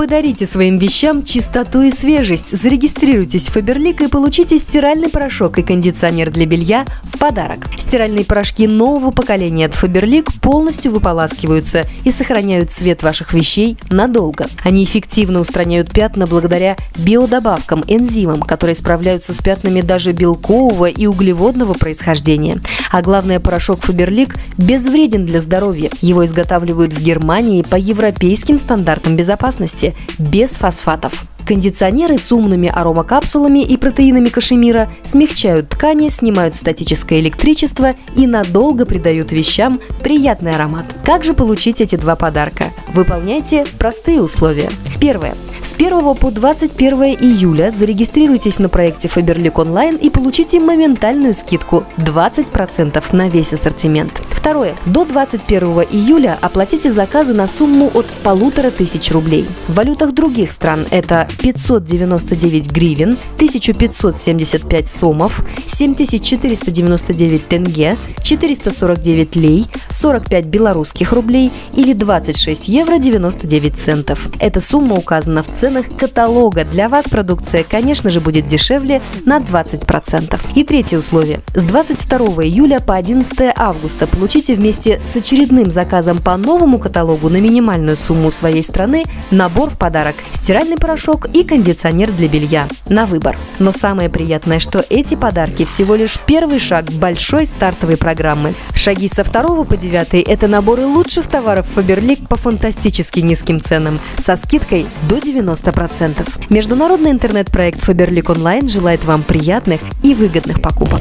Подарите своим вещам чистоту и свежесть. Зарегистрируйтесь в Фаберлик и получите стиральный порошок и кондиционер для белья в подарок. Стиральные порошки нового поколения от Фаберлик полностью выполаскиваются и сохраняют цвет ваших вещей надолго. Они эффективно устраняют пятна благодаря биодобавкам, энзимам, которые справляются с пятнами даже белкового и углеводного происхождения. А главное, порошок Фаберлик безвреден для здоровья. Его изготавливают в Германии по европейским стандартам безопасности без фосфатов. Кондиционеры с умными аромакапсулами и протеинами кашемира смягчают ткани, снимают статическое электричество и надолго придают вещам приятный аромат. Как же получить эти два подарка? Выполняйте простые условия. Первое. С 1 по 21 июля зарегистрируйтесь на проекте Faberlic Online и получите моментальную скидку 20% на весь ассортимент. Второе. До 21 июля оплатите заказы на сумму от полутора тысяч рублей. В валютах других стран это 599 гривен, 1575 сомов, 7499 тенге, 449 лей, 45 белорусских рублей или 26 евро 99 центов. Эта сумма указана в ценах каталога. Для вас продукция, конечно же, будет дешевле на 20%. И третье условие. С 22 июля по 11 августа получите вместе с очередным заказом по новому каталогу на минимальную сумму своей страны набор в подарок – стиральный порошок и кондиционер для белья на выбор. Но самое приятное, что эти подарки всего лишь первый шаг большой стартовой программы. Шаги со 2 по 9 – это наборы лучших товаров Faberlic по фантастически низким ценам со скидкой до 90%. Международный интернет-проект Faberlic Online желает вам приятных и выгодных покупок.